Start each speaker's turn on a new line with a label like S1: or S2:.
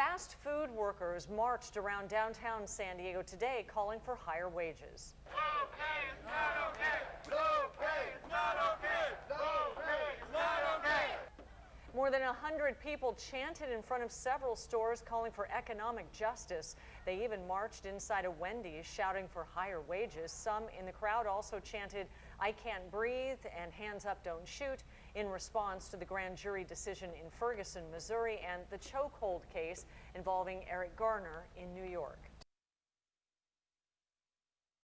S1: Fast food workers marched around downtown San Diego today calling for higher wages. More than 100 people chanted in front of several stores calling for economic justice. They even marched inside a Wendy's shouting for higher wages. Some in the crowd also chanted, I can't breathe and hands up, don't shoot in response to the grand jury decision in Ferguson, Missouri and the chokehold case involving Eric Garner in New York.